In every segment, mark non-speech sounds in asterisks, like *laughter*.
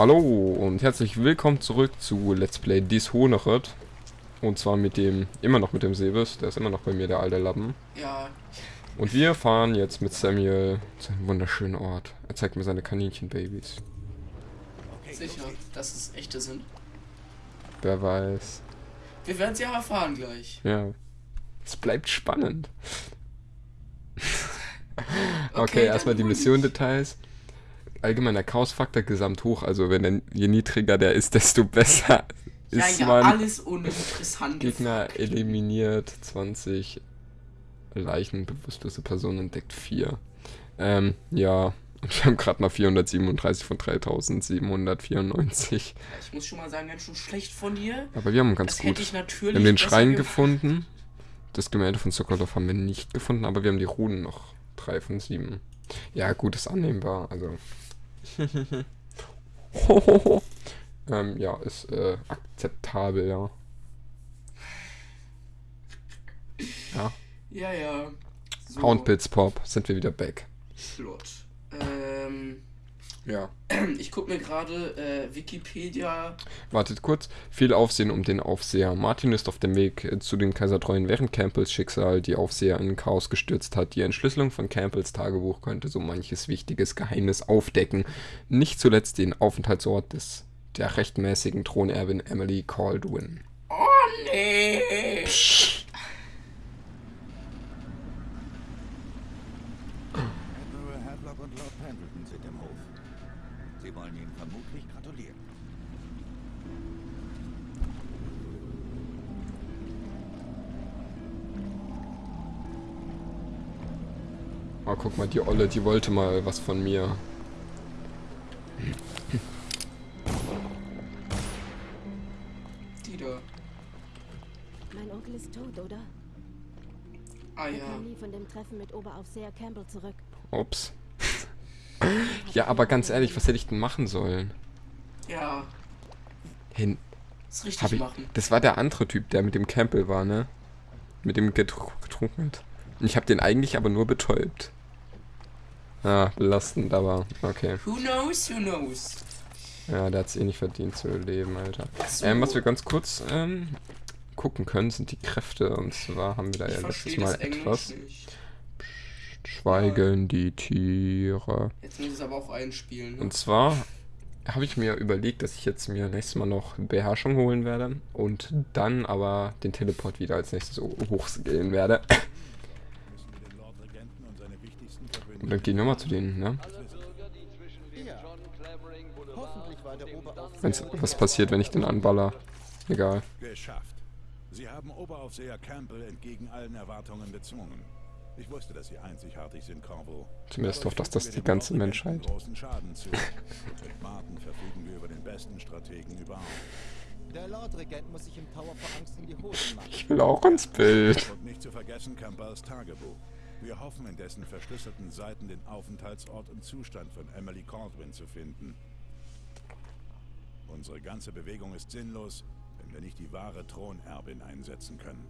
Hallo und herzlich willkommen zurück zu Let's Play Dishonored. Und zwar mit dem, immer noch mit dem Sebes, der ist immer noch bei mir, der alte Lappen. Ja, Und wir fahren jetzt mit Samuel zu einem wunderschönen Ort. Er zeigt mir seine Kaninchenbabys. sicher, dass es echte sind. Wer weiß. Wir werden es ja erfahren gleich. Ja. Es bleibt spannend. *laughs* okay, Okay, erstmal die Mission-Details. Allgemeiner Chaos-Faktor gesamt hoch, also wenn er, je niedriger der ist, *laughs* desto besser Ja, ist ja, man. alles uninteressant. Gegner eliminiert 20 Leichen, bewusstlose Personen entdeckt 4. Ähm, ja. Und *laughs* wir haben gerade mal 437 von 3794. Ich muss schon mal sagen, ganz schön schlecht von dir. Aber wir haben ganz Das gut. hätte ich natürlich Wir haben den Schrein gefunden. Das Gemälde von Sokolov haben wir nicht gefunden, aber wir haben die Runen noch. 3 von 7. Ja, gut, ist annehmbar. Also. *laughs* ähm, ja, ist äh, akzeptabel, ja. Ja. Ja, ja. So, Houndpits Pop, sind wir wieder back. Flott. Ähm, Ja. ich gucke mir gerade äh, Wikipedia. Wartet kurz. Viel Aufsehen um den Aufseher. Martin ist auf dem Weg äh, zu den Kaisertreuen, während Campbells Schicksal die Aufseher in Chaos gestürzt hat. Die Entschlüsselung von Campbells Tagebuch könnte so manches wichtiges Geheimnis aufdecken. Nicht zuletzt den Aufenthaltsort des der rechtmäßigen Thronerbin Emily Caldwin. Oh, nee. Admiral Oh, guck mal, die Olle, die wollte mal was von mir. Die da. Mein Onkel ist tot, oder? Ah Er ja. kam nie von dem Treffen mit Oberaufseher Campbell zurück. Ups. *laughs* ja, aber ganz ehrlich, was hätte ich denn machen sollen? Ja. Hin. Das richtig ich, machen. das war der andere Typ, der mit dem Campbell war, ne? Mit dem getru getrunken hat. Und ich habe den eigentlich aber nur betäubt. Ah, belastend, aber okay. Who knows, who knows. Ja, der hat's eh nicht verdient zu leben, Alter. So. Ähm, was wir ganz kurz ähm, gucken können, sind die Kräfte. Und zwar haben wir da Ich ja letztes Mal etwas. nicht. Schweigen die Tiere. Jetzt muss ich es aber auch einspielen. Ne? Und zwar habe ich mir überlegt, dass ich jetzt mir nächstes Mal noch Beherrschung holen werde und dann aber den Teleport wieder als nächstes ho- hochskillen werde. Und dann gehen wir mal zu denen, ne? Wenn's, was passiert, wenn ich den anballer? Egal. Geschafft. Sie haben Oberaufseher Campbell entgegen allen Erwartungen bezwungen. Ich wusste, dass Sie einzigartig sind, Corvo. Zumindest hofft das, dass wir die ganze Menschheit. großen Schaden zu. Mit Martin verfügen wir über den besten Strategen überhaupt. Der Lordregent muss sich im Tower vor Angst in die Hosen machen. Ich will auch ins Bild. Und nicht zu vergessen Campbells Tagebuch. Wir hoffen, in dessen verschlüsselten Seiten den Aufenthaltsort und Zustand von Emily Caldwin zu finden. Unsere ganze Bewegung ist sinnlos, wenn wir nicht die wahre Thronerbin einsetzen können.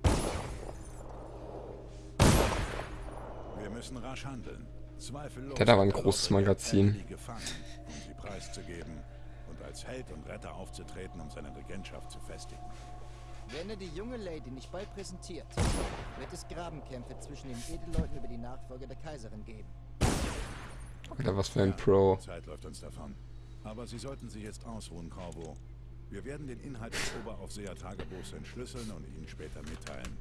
Wir müssen rasch handeln. Zweifellos. Der hat aber ein großes Magazin. Gefangen, um sie preiszugeben und als Held und Retter aufzutreten, um seine Regentschaft zu festigen. Wenn er die junge Lady nicht bald präsentiert, wird es Grabenkämpfe zwischen den Edelleuten über die Nachfolge der Kaiserin geben. Alter, was für ein Pro. Zeit läuft uns davon. Aber Sie sollten sich jetzt ausruhen, Corvo. Wir werden den Inhalt des Oberaufseher Tagebuchs entschlüsseln und Ihnen später mitteilen.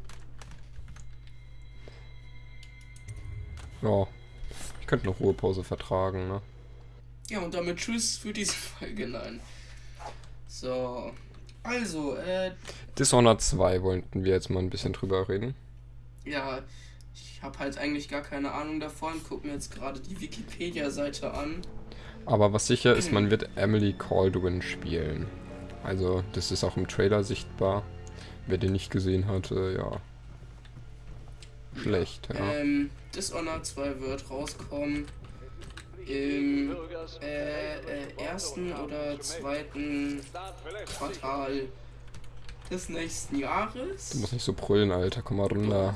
Ja. Ich könnte eine Ruhepause vertragen, ne? Ja, und damit Tschüss für diese Folge. Nein. So. Also, äh, Dishonored 2 wollten wir jetzt mal ein bisschen drüber reden. ja. Ich habe halt eigentlich gar keine Ahnung davon. Guck mir jetzt gerade die Wikipedia-Seite an. Aber was sicher ist, man wird Emily Caldwin spielen. Also, das ist auch im Trailer sichtbar. Wer den nicht gesehen hat, äh, ja. Schlecht, ja. Ähm, Dishonored 2 wird rauskommen im äh, äh, ersten oder zweiten Quartal des nächsten Jahres. Du musst nicht so brüllen, Alter. Komm mal runter.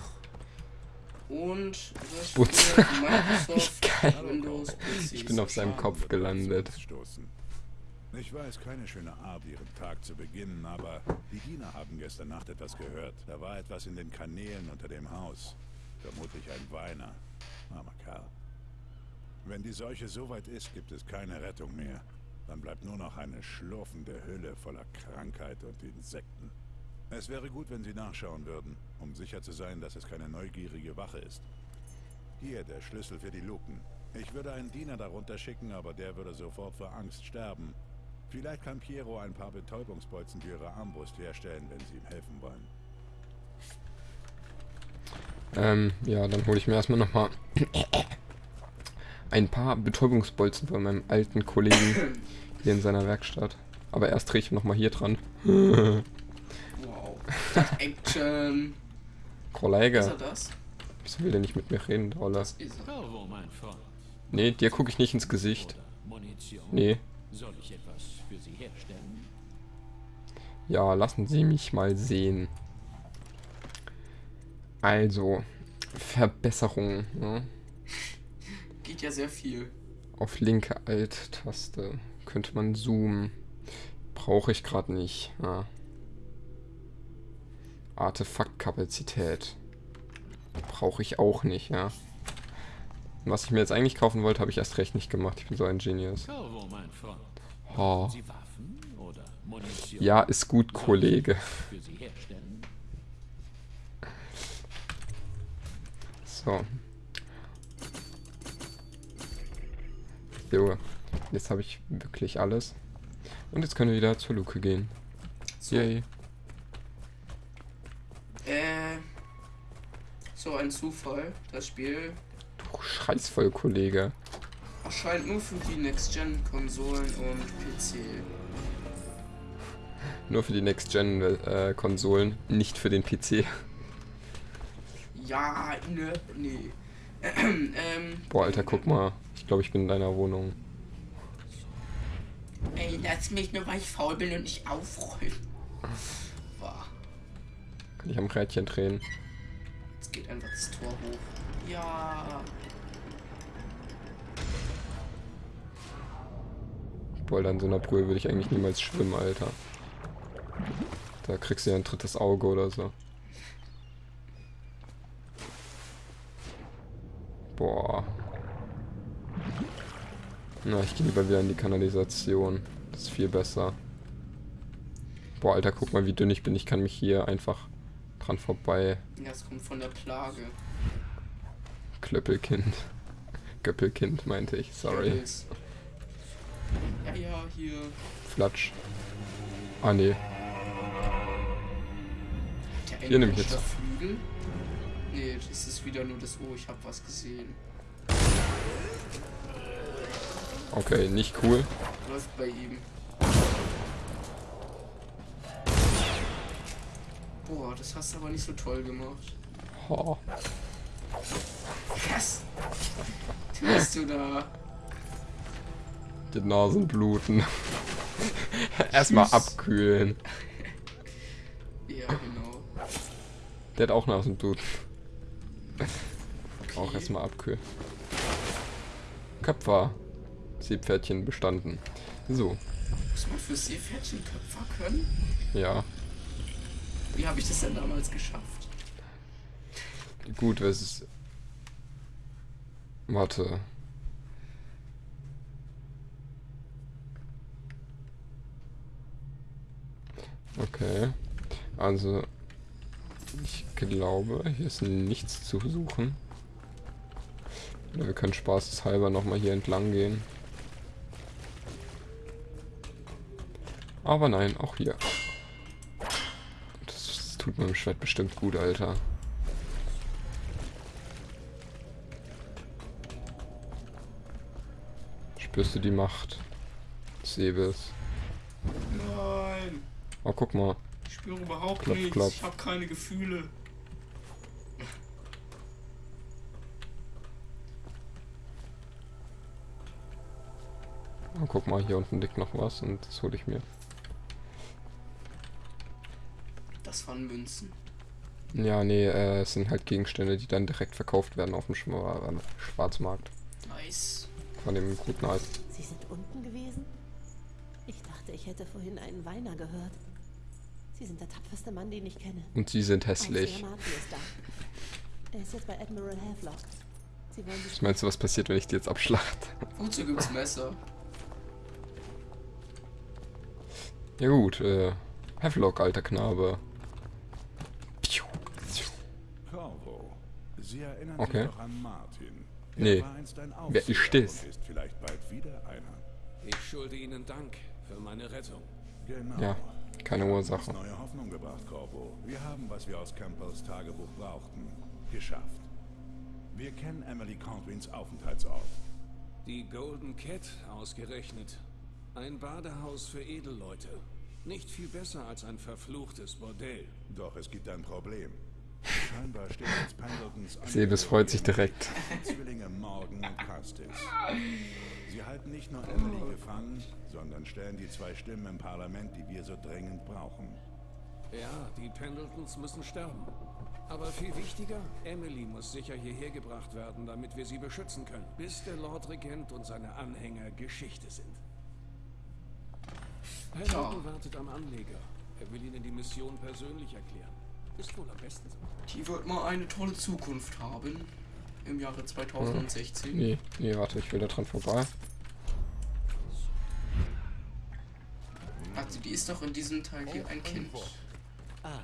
Und Ich bin auf seinem. Kopf gelandet. Ich weiß, keine schöne Art, ihren Tag zu beginnen, aber die Diener haben gestern Nacht etwas gehört. Da war etwas in den Kanälen unter dem Haus. Vermutlich ein Weiner. Armer Kerl. Wenn die Seuche so weit ist, gibt es keine Rettung mehr. Dann bleibt nur noch eine schlurfende Hülle voller Krankheit und Insekten. Es wäre gut, wenn Sie nachschauen würden, um sicher zu sein, dass es keine neugierige Wache ist. Hier der Schlüssel für die Luken. Ich würde einen Diener darunter schicken, aber der würde sofort vor Angst sterben. Vielleicht kann Piero ein paar Betäubungsbolzen für Ihre Armbrust herstellen, wenn Sie ihm helfen wollen. Ähm, ja, dann hole ich mir erstmal nochmal ein paar Betäubungsbolzen von meinem alten Kollegen hier in seiner Werkstatt. Aber erst drehe ich nochmal hier dran. Wow. Action. Ist Kollege, er das? wieso will der nicht mit mir reden, Roller? Das ist er. Nee, dir gucke ich nicht ins Gesicht. Nee. Soll ich etwas für Sie herstellen? Ja, lassen Sie mich mal sehen. Also, Verbesserung. Ne? Geht ja sehr viel. Auf linke Alt-Taste könnte man zoomen. Brauche ich gerade nicht. Ja. Artefaktkapazität. Brauche ich auch nicht, ja. Was ich mir jetzt eigentlich kaufen wollte, habe ich erst recht nicht gemacht. Ich bin so ein Genius. Bravo, mein Freund. Oh. Ja, ist gut, Kollege. So. So. Jetzt habe ich wirklich alles. Und jetzt können wir wieder zur Luke gehen. So, Yay. äh, so ein Zufall. Das Spiel Du scheißvoll, Kollege. erscheint nur für die Next-Gen-Konsolen und PC. Nur für die Next-Gen-Konsolen, nicht für den PC. Ja, ne, nee. *clears throat* ähm, Boah, Alter, guck mal. Ich glaube, ich bin in deiner Wohnung. ey, lass mich nur, weil ich faul bin und nicht aufrollen. Wow. Kann ich am Rädchen drehen. Jetzt geht einfach das Tor hoch. Ja. Boah, in so einer Brühe würde ich eigentlich niemals schwimmen, Alter. Da kriegst du ja ein drittes Auge oder so. Boah. Na, ich gehe lieber wieder in die Kanalisation. Das ist viel besser. Boah, Alter, guck mal, wie dünn ich bin. Ich kann mich hier einfach dran vorbei. Ja, es kommt von der Plage. Klöppelkind. *laughs* Göppelkind, meinte ich. Sorry. Goebbels. Ja, ja, hier. Flatsch. Ah, nee. Der Hier nehm ich jetzt. Flügel. Nee, das ist wieder nur das Oh, ich hab was gesehen. Okay, nicht cool. Läuft bei ihm. Boah, das hast du aber nicht so toll gemacht. Oh. Was? Tust du da? Die Nasen bluten. *laughs* Erstmal abkühlen. Ja, genau. Der hat auch Nasenbluten. Auch Okay. erstmal abkühlen. Köpfer. Seepferdchen bestanden. So, Muss man für Seepferdchen Köpfer können? ja. Wie habe ich das denn damals geschafft? Gut, es ist. Warte. Okay. Also. Ich glaube, hier ist nichts zu suchen. Wir können spaßeshalber nochmal hier entlang gehen. Aber nein, auch hier. Das, das tut meinem Schwert bestimmt gut, Alter. Spürst du die Macht des Säbels? Nein, Oh, guck mal. ich spüre überhaupt Klopf, nichts. klopf. Ich habe keine Gefühle. Oh, guck mal, hier unten liegt noch was und das hole ich mir. Das waren Münzen. Ja, nee, äh, es sind halt Gegenstände, die dann direkt verkauft werden auf dem Schwa Schwarzmarkt. Nice. Von dem guten alten. Sie sind unten gewesen? Ich dachte, ich hätte vorhin einen Weiner gehört. Sie sind der tapferste Mann, den ich kenne. Und sie sind hässlich. Er ist jetzt bei Admiral Havelock. Sie wollen sich Was meinst du, was passiert, wenn ich die jetzt abschlachte? Wozu gibt's Messer? Ja gut, äh, Havelock, alter Knabe. Piu, piu. Corvo, Sie erinnern Okay. sich doch an Martin. Er Nee. war einst ein Wer ist das? und ist vielleicht bald wieder einer. Ich schulde Ihnen Dank für meine Rettung. Genau. Ja, keine Ursache. neue Hoffnung gebracht, Corvo. Wir haben, was wir aus Campbells Tagebuch brauchten, geschafft. Wir kennen Emily Caldwins Aufenthaltsort. Die Golden Cat ausgerechnet. Ein Badehaus für Edelleute. Nicht viel besser als ein verfluchtes Bordell. Doch es gibt ein Problem. Scheinbar steht jetzt Pendletons Sebes freut sich direkt. Zwillinge Morgan und Custis. Sie halten nicht nur Emily gefangen, sondern stellen die zwei Stimmen im Parlament, die wir so dringend brauchen. Ja, die Pendletons müssen sterben. Aber viel wichtiger, Emily muss sicher hierher gebracht werden, damit wir sie beschützen können, bis der Lord Regent und seine Anhänger Geschichte sind. Pendleton wartet am Anleger. Er will Ihnen die Mission persönlich erklären. Ist wohl am besten so. Die wird mal eine tolle Zukunft haben. Im Jahre 2016. Nee, nee, warte, ich will da dran vorbei. Also die ist doch in diesem Teil hier ein Kind. Ah,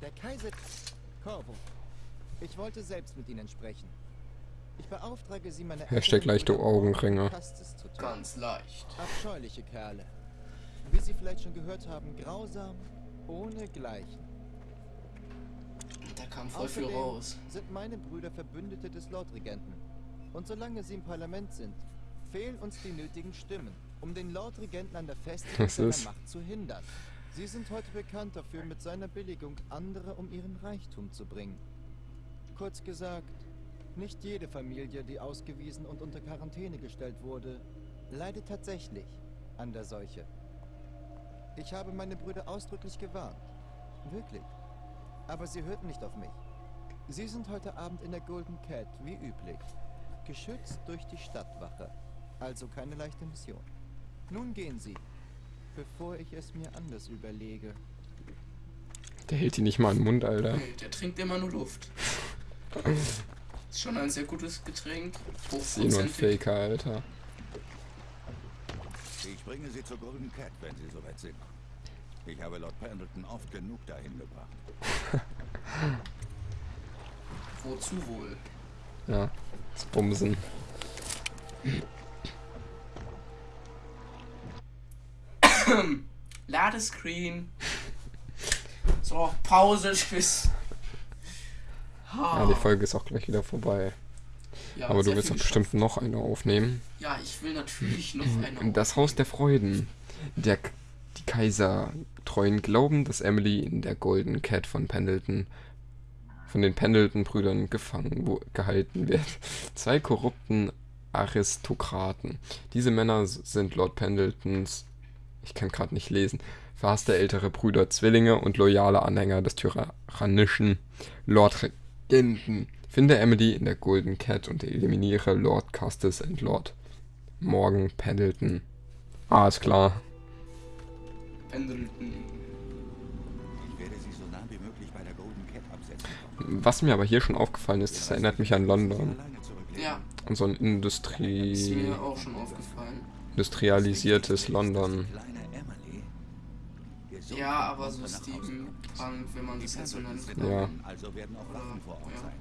der Kaiser... Corvo. Ich wollte selbst mit Ihnen sprechen. Ich beauftrage Sie, meine... Hashtag leichte Augenringe. Ganz leicht. Abscheuliche Kerle. Wie Sie vielleicht schon gehört haben, grausam, ohne Gleichen. Da kam voll viel Außerdem raus. sind meine Brüder Verbündete des Lordregenten. Und solange sie im Parlament sind, fehlen uns die nötigen Stimmen, um den Lordregenten an der Festigung Was seiner? Macht zu hindern. Sie sind heute bekannt dafür, mit seiner Billigung andere um ihren Reichtum zu bringen. Kurz gesagt, nicht jede Familie, die ausgewiesen und unter Quarantäne gestellt wurde, leidet tatsächlich an der Seuche. Ich habe meine Brüder ausdrücklich gewarnt. Wirklich. Aber sie hörten nicht auf mich. Sie sind heute Abend in der Golden Cat, wie üblich. Geschützt durch die Stadtwache. Also keine leichte Mission. Nun gehen Sie, bevor ich es mir anders überlege. Der hält die nicht mal im Mund, Alter. Nee, der trinkt immer nur Luft. Ist schon ein sehr gutes Getränk. Ist eh nur ein. Faker, Alter. Ich bringe Sie zur Golden Cat, wenn Sie soweit sind. Ich habe Lord Pendleton oft genug dahin gebracht. *laughs* Wozu wohl? Ja, das Bumsen. *coughs* Ladescreen. So, Pause, tschüss. Ja, die Folge ist auch gleich wieder vorbei. Ja, Aber du willst doch bestimmt noch eine aufnehmen. Ja, ich will natürlich noch eine. Das Haus der Freuden. Der, K- die Kaisertreuen glauben, dass Emily in der Golden Cat von Pendleton, von den Pendleton-Brüdern gefangen gehalten wird. *laughs* Zwei korrupten Aristokraten. Diese Männer sind Lord Pendletons, ich kann gerade nicht lesen, verhasste ältere Brüder, Zwillinge und loyale Anhänger des tyrannischen Lord Regenten. Finde Emily in der Golden Cat und eliminiere Lord Custis und Lord Morgan Pendleton. Ist klar. Pendleton. Ich werde Sie so nah wie möglich bei der Golden Cat absetzen. Was mir aber hier schon aufgefallen ist, das erinnert mich an London. Ja, An so ein ist Industrie mir auch schon aufgefallen. industrialisiertes London. Ja, aber so und. Steampunk, wenn man das jetzt so nennen Pendletons kann. sind Ja. Also werden auch Waffen vor Ort Ja. sein.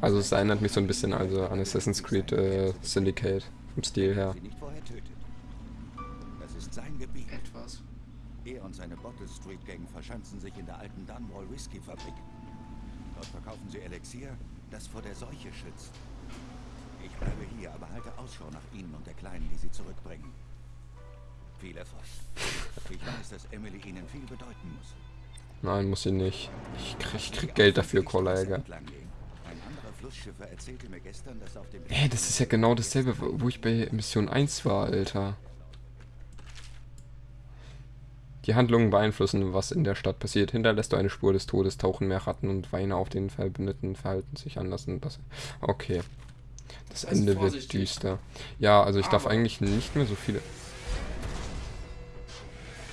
Also es erinnert mich so ein bisschen also an Assassin's Creed äh, Syndicate vom Stil her. Ist. Etwas. Er und seine Bottle Street Gang verschanzen sich in der alten Dunwall Whisky Fabrik. Dort verkaufen sie Elixier, das vor der Seuche schützt. Ich bleibe hier, aber halte Ausschau nach Ihnen und der Kleinen, die Sie zurückbringen. Viel Erfolg. Ich weiß, dass Emily Ihnen viel bedeuten muss. Nein, muss sie nicht. Ich krieg, ich krieg Geld dafür, Kollege. Hä, das ist ja genau dasselbe, wo ich bei Mission 1 war, Alter. Die Handlungen beeinflussen, was in der Stadt passiert. Hinterlässt du eine Spur des Todes, tauchen mehr Ratten und Weine auf den Verbündeten, verhalten sich anders. Und das, okay. Das Also Ende wird vorsichtig. düster. Ja, also ich darf Aber- eigentlich nicht mehr so viele...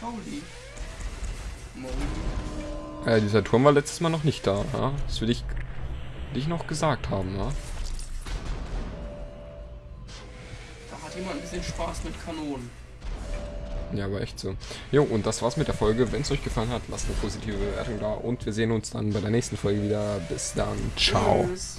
Pauli. Mo. Äh, dieser Turm war letztes Mal noch nicht da, ja? Das will ich, will ich noch gesagt haben, ja? Da hat jemand ein bisschen Spaß mit Kanonen. Ja, aber echt so. Jo, und das war's mit der Folge. Wenn es euch gefallen hat, lasst eine positive Bewertung da und wir sehen uns dann bei der nächsten Folge wieder. Bis dann. Ciao. Tschüss.